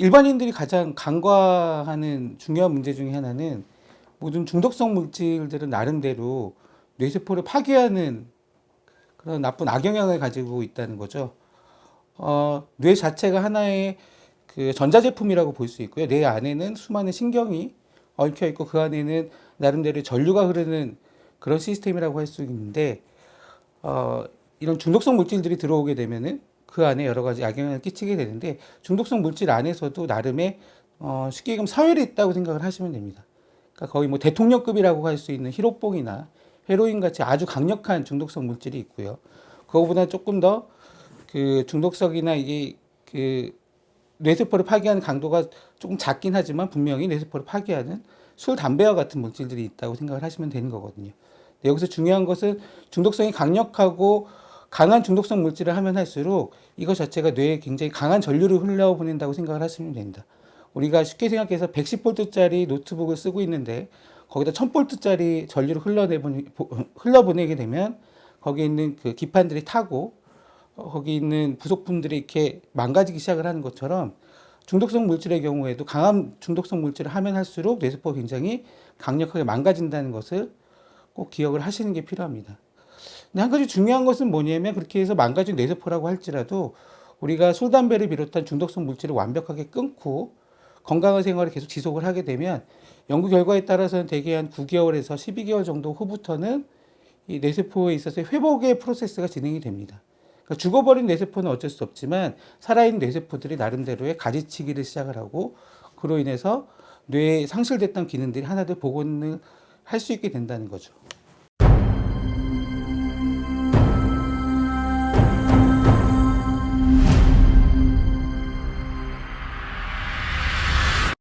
일반인들이 가장 간과하는 중요한 문제 중에 하나는 모든 중독성 물질들은 나름대로 뇌세포를 파괴하는 그런 나쁜 악영향을 가지고 있다는 거죠. 어, 뇌 자체가 하나의 그 전자제품이라고 볼 수 있고요. 뇌 안에는 수많은 신경이 얽혀 있고 그 안에는 나름대로 전류가 흐르는 그런 시스템이라고 할 수 있는데 어, 이런 중독성 물질들이 들어오게 되면은 그 안에 여러 가지 악영향을 끼치게 되는데 중독성 물질 안에서도 나름의 어, 쉽게 얘기하면 서열이 있다고 생각을 하시면 됩니다. 그러니까 거의 뭐 대통령급이라고 할 수 있는 히로뽕이나 헤로인 같이 아주 강력한 중독성 물질이 있고요. 그거보다 조금 더 그 중독성이나 이게 그 뇌세포를 파괴하는 강도가 조금 작긴 하지만 분명히 뇌세포를 파괴하는 술, 담배와 같은 물질들이 있다고 생각을 하시면 되는 거거든요. 여기서 중요한 것은 중독성이 강력하고 강한 중독성 물질을 하면 할수록 이것 자체가 뇌에 굉장히 강한 전류를 흘려보낸다고 생각을 하시면 됩니다. 우리가 쉽게 생각해서 110볼트짜리 노트북을 쓰고 있는데 거기다 1000볼트짜리 전류를 흘러내보내, 흘러보내게 되면 거기에 있는 그 기판들이 타고 어, 거기 있는 부속품들이 이렇게 망가지기 시작을 하는 것처럼 중독성 물질의 경우에도 강한 중독성 물질을 하면 할수록 뇌세포가 굉장히 강력하게 망가진다는 것을 꼭 기억을 하시는 게 필요합니다. 근데 한 가지 중요한 것은 뭐냐면 그렇게 해서 망가진 뇌세포라고 할지라도 우리가 술, 담배를 비롯한 중독성 물질을 완벽하게 끊고 건강한 생활을 계속 지속을 하게 되면 연구 결과에 따라서는 대개 한 9개월에서 12개월 정도 후부터는 이 뇌세포에 있어서 회복의 프로세스가 진행이 됩니다. 그러니까 죽어버린 뇌세포는 어쩔 수 없지만 살아있는 뇌세포들이 나름대로의 가지치기를 시작을 하고 그로 인해서 뇌에 상실됐던 기능들이 하나둘 복원을 할 수 있게 된다는 거죠.